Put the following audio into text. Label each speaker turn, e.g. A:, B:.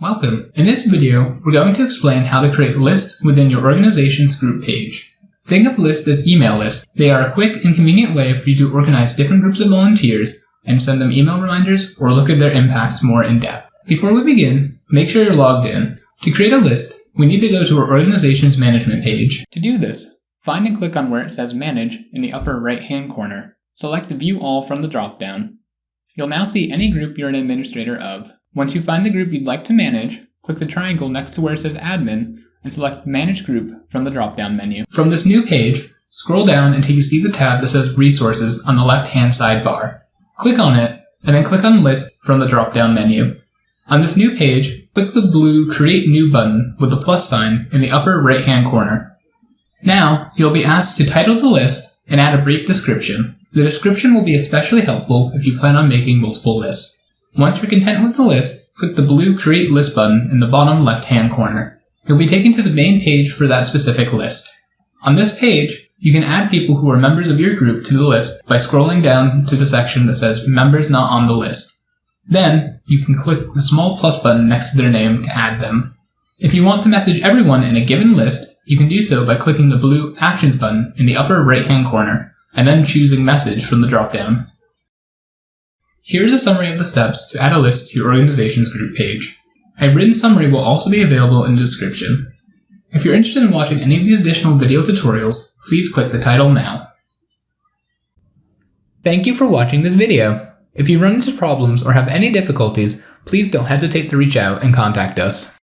A: Welcome. In this video, we're going to explain how to create lists within your organization's group page. Think of lists as email lists. They are a quick and convenient way for you to organize different groups of volunteers and send them email reminders or look at their impacts more in depth. Before we begin, make sure you're logged in. To create a list, we need to go to our organization's management page. To do this, find and click on where it says Manage in the upper right hand corner. Select the View All from the drop-down. You'll now see any group you're an administrator of. Once you find the group you'd like to manage, click the triangle next to where it says Admin and select Manage Group from the drop-down menu. From this new page, scroll down until you see the tab that says Resources on the left-hand sidebar. Click on it, and then click on List from the drop-down menu. On this new page, click the blue Create New button with the plus sign in the upper right-hand corner. Now, you'll be asked to title the list and add a brief description. The description will be especially helpful if you plan on making multiple lists. Once you're content with the list, click the blue Create List button in the bottom left-hand corner. You'll be taken to the main page for that specific list. On this page, you can add people who are members of your group to the list by scrolling down to the section that says Members Not on the List. Then, you can click the small plus button next to their name to add them. If you want to message everyone in a given list, you can do so by clicking the blue Actions button in the upper right-hand corner, and then choosing Message from the drop-down. Here's a summary of the steps to add a list to your organization's group page. A written summary will also be available in the description. If you're interested in watching any of these additional video tutorials, please click the title now. Thank you for watching this video. If you run into problems or have any difficulties, please don't hesitate to reach out and contact us.